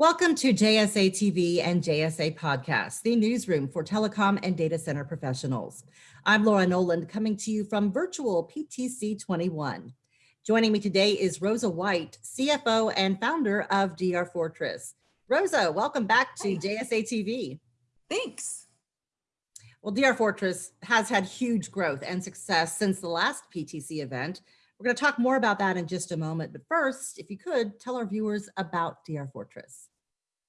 Welcome to JSA TV and JSA Podcast, the newsroom for telecom and data center professionals. I'm Laura Noland coming to you from virtual PTC 21. Joining me today is Rosa White, CFO and founder of DR Fortress. Rosa, welcome back to JSA TV. Thanks. Well, DR Fortress has had huge growth and success since the last PTC event. We're going to talk more about that in just a moment. But first, if you could tell our viewers about DR Fortress.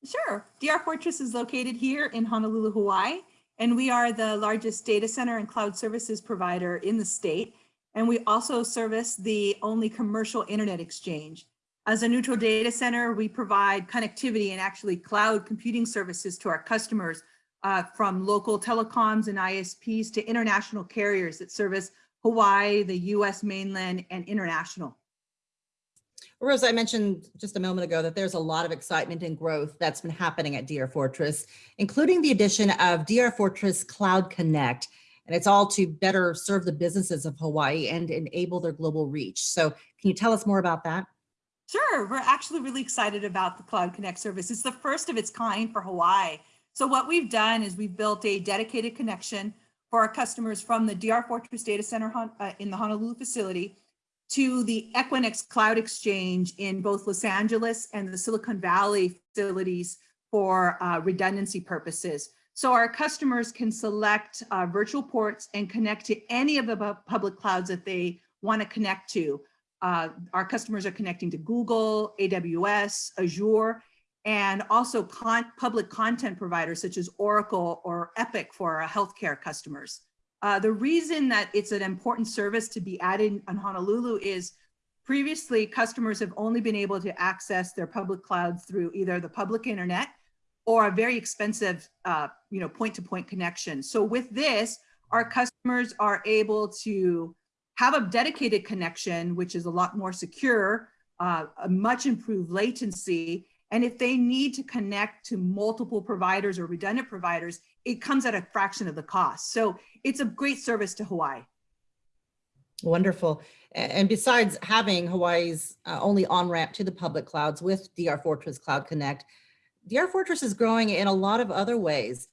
Sure. DR Fortress is located here in Honolulu, Hawaii, and we are the largest data center and cloud services provider in the state. And we also service the only commercial internet exchange. As a neutral data center, we provide connectivity and actually cloud computing services to our customers uh, from local telecoms and ISPs to international carriers that service Hawaii, the US mainland, and international. Rosa, I mentioned just a moment ago that there's a lot of excitement and growth that's been happening at DR Fortress, including the addition of DR Fortress Cloud Connect. And it's all to better serve the businesses of Hawaii and enable their global reach. So can you tell us more about that? Sure, we're actually really excited about the Cloud Connect service. It's the first of its kind for Hawaii. So what we've done is we've built a dedicated connection for our customers from the DR Fortress Data Center uh, in the Honolulu facility to the Equinix Cloud Exchange in both Los Angeles and the Silicon Valley facilities for uh, redundancy purposes. So our customers can select uh, virtual ports and connect to any of the public clouds that they want to connect to. Uh, our customers are connecting to Google, AWS, Azure, and also con public content providers such as Oracle or Epic for our healthcare customers. Uh, the reason that it's an important service to be added on Honolulu is previously customers have only been able to access their public cloud through either the public internet or a very expensive, uh, you know, point-to-point -point connection. So with this, our customers are able to have a dedicated connection, which is a lot more secure, uh, a much improved latency. And if they need to connect to multiple providers or redundant providers, it comes at a fraction of the cost. So it's a great service to Hawaii. Wonderful. And besides having Hawaii's uh, only on-ramp to the public clouds with DR Fortress Cloud Connect, DR Fortress is growing in a lot of other ways.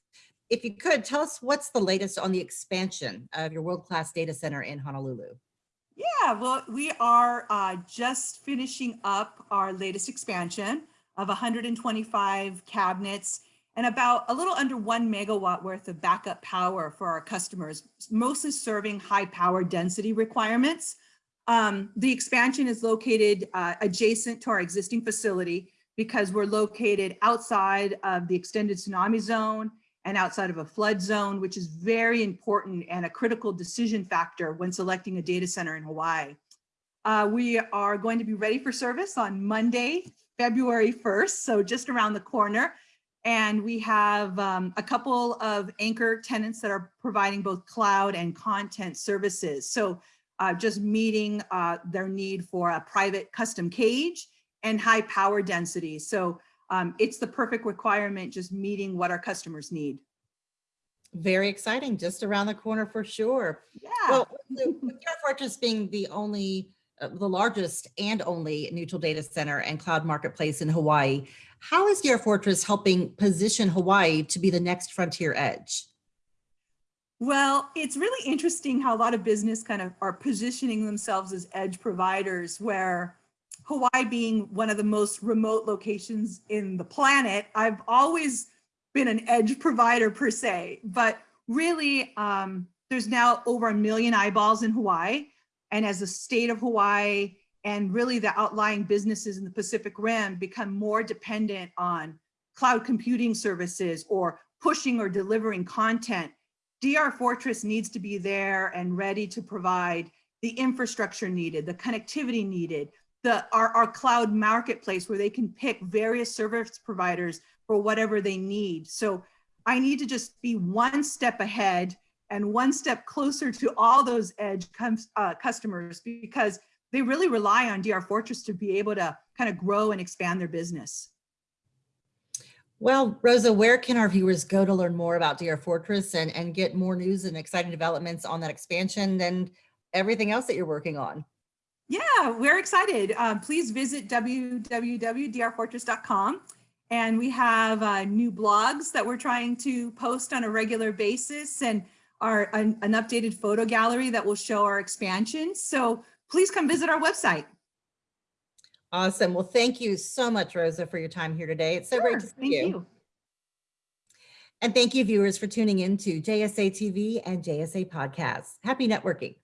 If you could, tell us what's the latest on the expansion of your world-class data center in Honolulu. Yeah, well, we are uh, just finishing up our latest expansion of 125 cabinets and about a little under one megawatt worth of backup power for our customers, mostly serving high power density requirements. Um, the expansion is located uh, adjacent to our existing facility because we're located outside of the extended tsunami zone and outside of a flood zone, which is very important and a critical decision factor when selecting a data center in Hawaii. Uh, we are going to be ready for service on Monday, February 1st, so just around the corner. And we have um, a couple of anchor tenants that are providing both cloud and content services. So uh, just meeting uh, their need for a private custom cage and high power density. So um, it's the perfect requirement, just meeting what our customers need. Very exciting, just around the corner for sure. Yeah. Well, with Fortress being the only, the largest and only neutral data center and cloud marketplace in Hawaii, how is DR Fortress helping position Hawaii to be the next frontier edge? Well, it's really interesting how a lot of business kind of are positioning themselves as edge providers where Hawaii being one of the most remote locations in the planet, I've always been an edge provider per se, but really um, there's now over a million eyeballs in Hawaii. And as the state of Hawaii and really the outlying businesses in the Pacific Rim become more dependent on cloud computing services or pushing or delivering content, DR Fortress needs to be there and ready to provide the infrastructure needed, the connectivity needed, the our, our cloud marketplace where they can pick various service providers for whatever they need. So I need to just be one step ahead and one step closer to all those edge uh, customers because they really rely on DR Fortress to be able to kind of grow and expand their business. Well, Rosa, where can our viewers go to learn more about DR Fortress and, and get more news and exciting developments on that expansion and everything else that you're working on? Yeah, we're excited. Uh, please visit www.drfortress.com And we have uh, new blogs that we're trying to post on a regular basis and our an, an updated photo gallery that will show our expansion. So please come visit our website. Awesome. Well, thank you so much, Rosa, for your time here today. It's so great to see Thank you. you. And thank you viewers for tuning in to JSA TV and JSA podcasts. Happy networking.